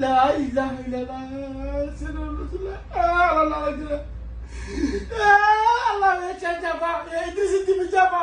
لا إله إلا الله سيدنا رسول الله الله أكبر الله يا جابا يا إدريس تبي جابا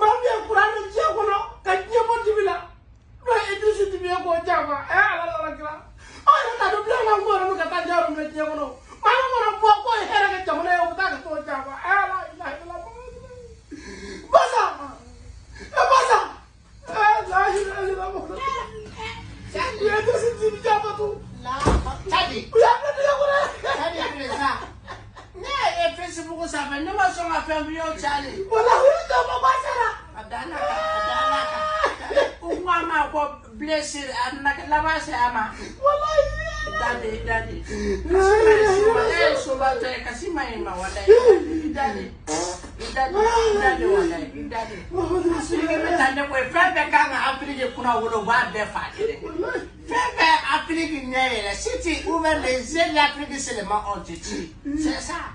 ما في القرآن جابنا كنيا ما تبينا لا إدريس تبي أبو جابا الله أكبر أنا نادو بلا نعمر أنا كتان جابا من جابنا ما نعمر أبو أبو هيرك جابنا يا أبو تاك تو جابا الله إله إلا الله بسا بسا لا إله إلا الله يا إدريس sibuku sanfɛ ne ma sɔn ka fɛn f'i ye o wala o y'i jɔ mɔgɔ sera. a dan na kan a dan na kan ko n ko a se a wala i ye. dade ma e ye soba tɔ ye kasi ma ma wala i dade les yeux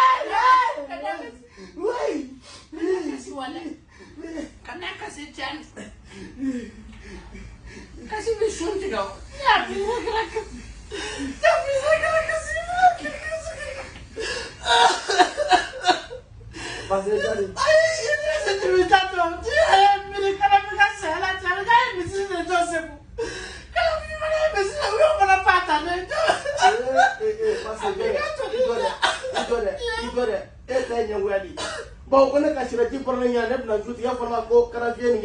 Kasi bir şunu diyor. Ya bir dakika. Ya bir dakika seni Pasajari. Ayé ṣe ní ẹsẹ̀ tí mi dàtọ̀ tí ẹ̀ mi ní kára mi ká sẹ̀ láti ẹ̀rọ ká èmi sí ilé ìjọsìn mu. Kára mi máa ń bẹ̀ sílẹ̀ wíwọ́n mọ́ra pàtà ní ẹjọ́. Ayé ee ee pasajari. Àbíkátò nígbà. Ìgbọ̀dẹ̀ ìgbọ̀dẹ̀ ẹ̀sẹ̀ ẹ̀yẹ̀ wẹ̀lì. bau kena kasih sira ji farna ya ne na ya ke pernah eh, eh,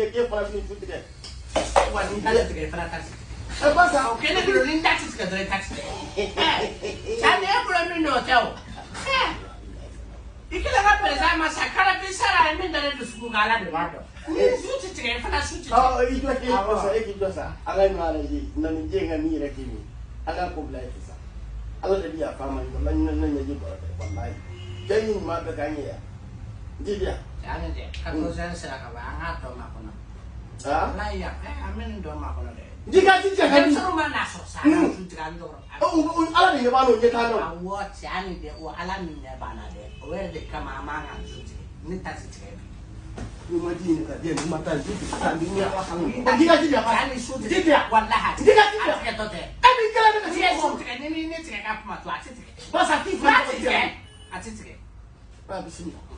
ni juti ne wa ni ta tigre fara taxi e ba sa o kana ko ni taxi ka dre taxi ta ya Jibia. Ano de, kakusan hmm. sa kabanga to makuno. Ha? Layak, eh amin do makuno de. Jika jika kan rumah naso sa sutran do. Oh, un ala de balo je tano. Awo tiani de o ala min Where de kama manga sutri. Ni ta Rumah di dia rumah tan sutri sambil ni Jika jika kan sutri. Jibia wallahi. Jika jika. Ate to de. Ami kala de ni ni ni sutri ka puma to ate sutri. Basa ti fa